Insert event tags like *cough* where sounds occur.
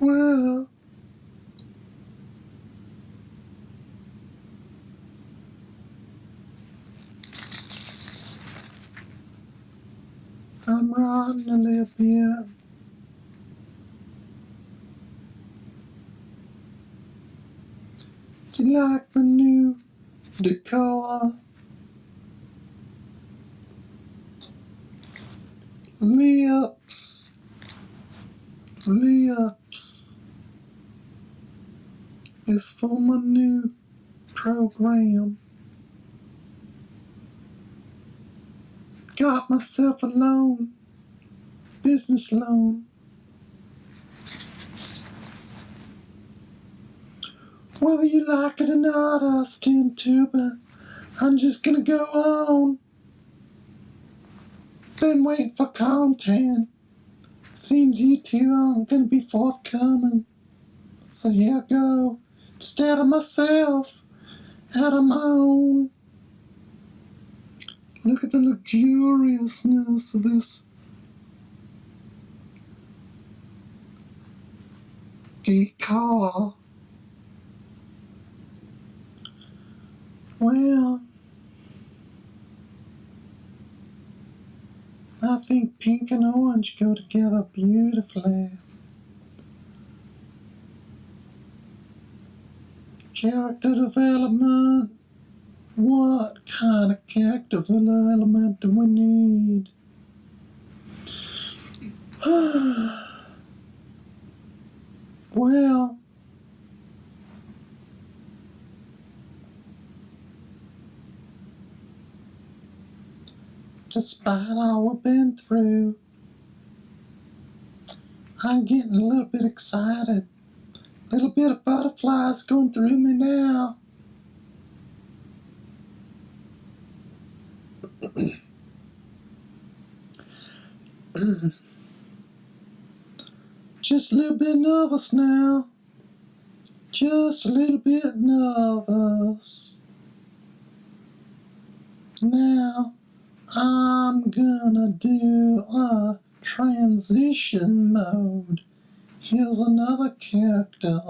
Well, I'm riding a little bit. Do you like my new decor? Lips, lips is for my new program. Got myself a loan, business loan. Whether you like it or not, I'll stand to, but I'm just gonna go on. Been waiting for content. Seems you two aren't gonna be forthcoming. So here I go. Just out of myself, out of my own. Look at the luxuriousness of this decor. Well, I think pink and orange go together beautifully. Character development. What kind of character development do we need? *sighs* well, despite all we've been through, I'm getting a little bit excited. Little bit of butterflies going through me now. *clears throat* Just a little bit nervous now. Just a little bit nervous. Now, I'm gonna do a transition mode. Here's another character.